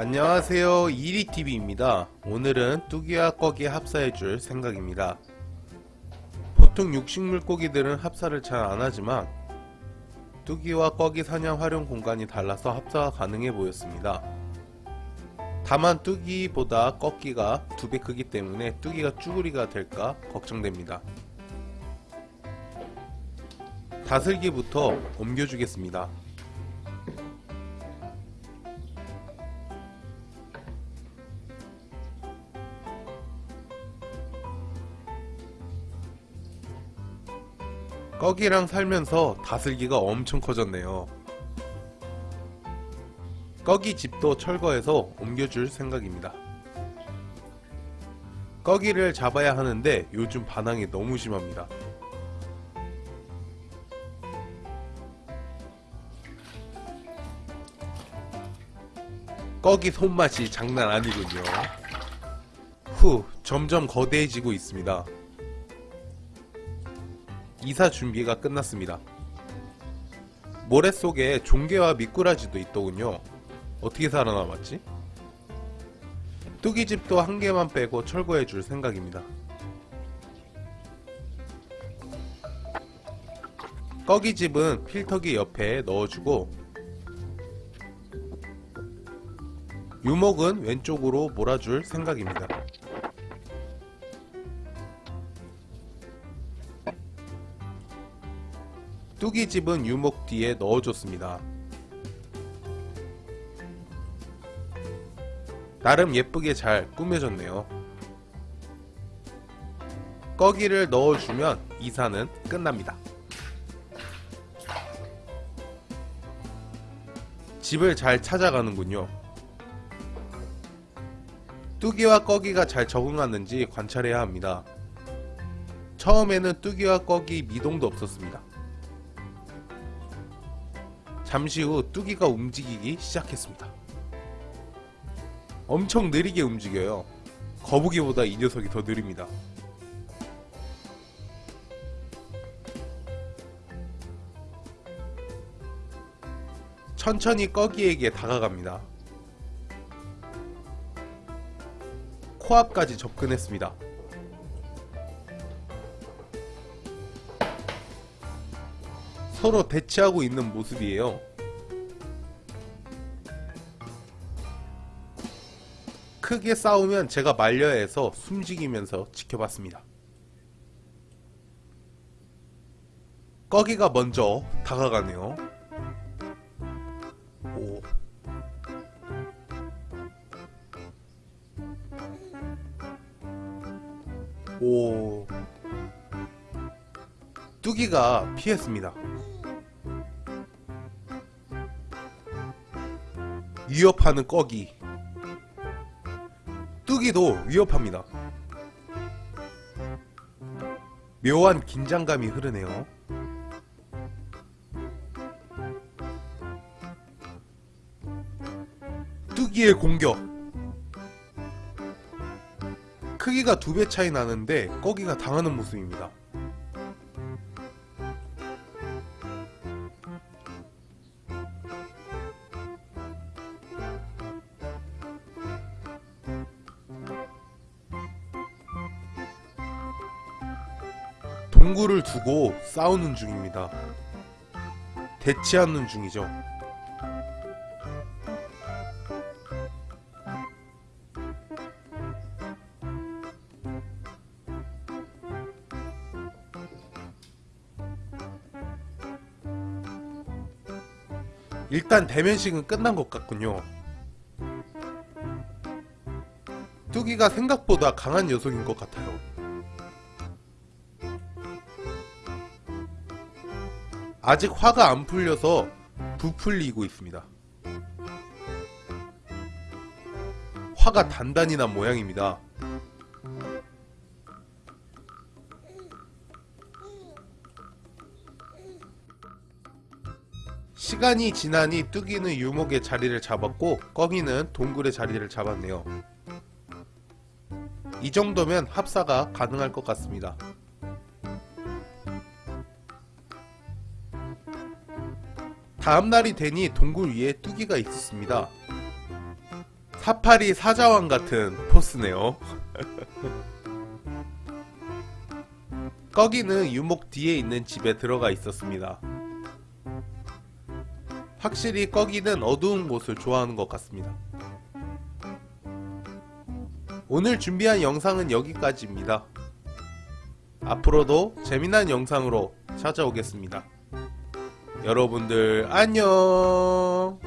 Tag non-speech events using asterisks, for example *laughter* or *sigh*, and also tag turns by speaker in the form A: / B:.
A: 안녕하세요. 이리TV입니다. 오늘은 뚜기와 꺼기 합사해줄 생각입니다. 보통 육식 물 고기들은 합사를 잘 안하지만 뚜기와 꺼기 사냥 활용 공간이 달라서 합사가 가능해 보였습니다. 다만 뚜기보다 꺼기가 두 배 크기 때문에 뚜기가 쭈구리가 될까 걱정됩니다. 다슬기부터 옮겨주겠습니다 꺼기랑 살면서 다슬기가 엄청 커졌네요. 꺼기 집도 철거해서 옮겨줄 생각입니다. 꺼기를 잡아야 하는데 요즘 반항이 너무 심합니다. 꺼기 손맛이 장난 아니군요. 후, 점점 거대해지고 있습니다. 이사 준비가 끝났습니다. 모래 속에 종개와 미꾸라지도 있더군요. 어떻게 살아남았지? 뚜기집도 한 개만 빼고 철거해 줄 생각입니다. 꺼기집은 필터기 옆에 넣어주고 유목은 왼쪽으로 몰아줄 생각입니다. 뚜기집은 유목 뒤에 넣어줬습니다. 나름 예쁘게 잘 꾸며졌네요. 꺼기를 넣어주면 이사는 끝납니다. 집을 잘 찾아가는군요. 뚜기와 꺼기가 잘 적응하는지 관찰해야 합니다. 처음에는 뚜기와 꺼기 미동도 없었습니다. 잠시 후 뚜기가 움직이기 시작했습니다. 엄청 느리게 움직여요. 거북이보다 이 녀석이 더 느립니다. 천천히 꺼기에게 다가갑니다. 코앞까지 접근했습니다. 서로 대치하고 있는 모습이에요. 크게 싸우면 제가 말려야 해서 숨지기면서 지켜봤습니다. 꺼기가 먼저 다가가네요. 오. 오. 뚜기가 피했습니다. 위협하는 꺼기. 뚜기도 위협합니다. 묘한 긴장감이 흐르네요. 뚜기의 공격. 크기가 두 배 차이 나는데 꺼기가 당하는 모습입니다. 동굴을 두고 싸우는 중입니다. 대치하는 중이죠. 일단 대면식은 끝난 것 같군요. 뚜기가 생각보다 강한 녀석인 것 같아요. 아직 화가 안 풀려서 부풀리고 있습니다. 화가 단단히 난 모양입니다. 시간이 지나니 뚜기는 유목의 자리를 잡았고 꺼기는 동굴의 자리를 잡았네요. 이 정도면 합사가 가능할 것 같습니다. 다음날이 되니 동굴 위에 뚜기가 있었습니다. 사파리 사자왕 같은 포스네요. *laughs* 꺼기는 유목 뒤에 있는 집에 들어가 있었습니다. 확실히 꺼기는 어두운 곳을 좋아하는 것 같습니다. 오늘 준비한 영상은 여기까지입니다. 앞으로도 재미난 영상으로 찾아오겠습니다. 여러분들 안녕!